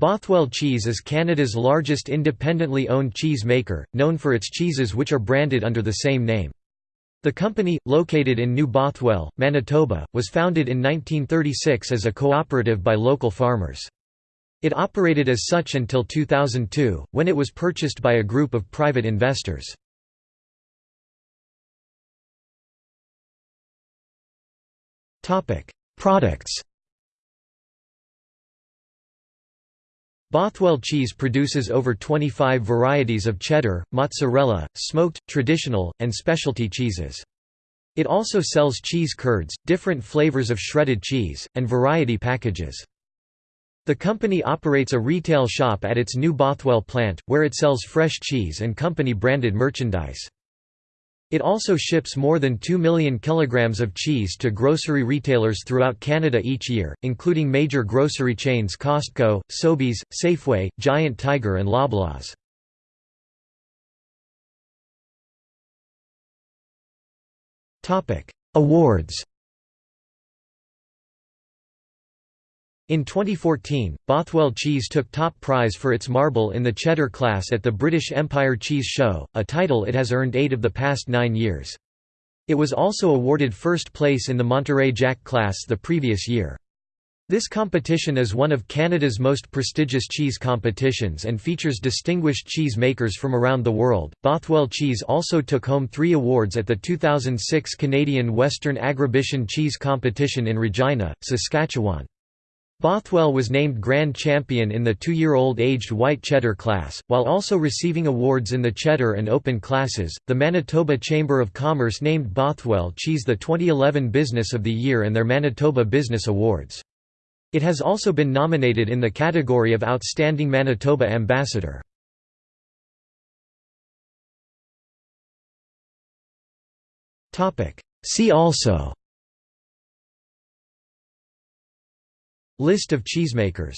Bothwell Cheese is Canada's largest independently owned cheese maker, known for its cheeses which are branded under the same name. The company, located in New Bothwell, Manitoba, was founded in 1936 as a cooperative by local farmers. It operated as such until 2002, when it was purchased by a group of private investors. Products Bothwell cheese produces over 25 varieties of cheddar, mozzarella, smoked, traditional, and specialty cheeses. It also sells cheese curds, different flavors of shredded cheese, and variety packages. The company operates a retail shop at its new Bothwell plant, where it sells fresh cheese and company-branded merchandise. It also ships more than 2 million kilograms of cheese to grocery retailers throughout Canada each year, including major grocery chains Costco, Sobeys, Safeway, Giant Tiger and Loblaws. Awards In 2014, Bothwell Cheese took top prize for its marble in the cheddar class at the British Empire Cheese Show, a title it has earned eight of the past nine years. It was also awarded first place in the Monterey Jack class the previous year. This competition is one of Canada's most prestigious cheese competitions and features distinguished cheese makers from around the world. Bothwell Cheese also took home three awards at the 2006 Canadian Western Agribition Cheese Competition in Regina, Saskatchewan. Bothwell was named Grand Champion in the two-year-old aged white cheddar class, while also receiving awards in the cheddar and open classes. The Manitoba Chamber of Commerce named Bothwell Cheese the 2011 Business of the Year and their Manitoba Business Awards. It has also been nominated in the category of Outstanding Manitoba Ambassador. See also List of cheesemakers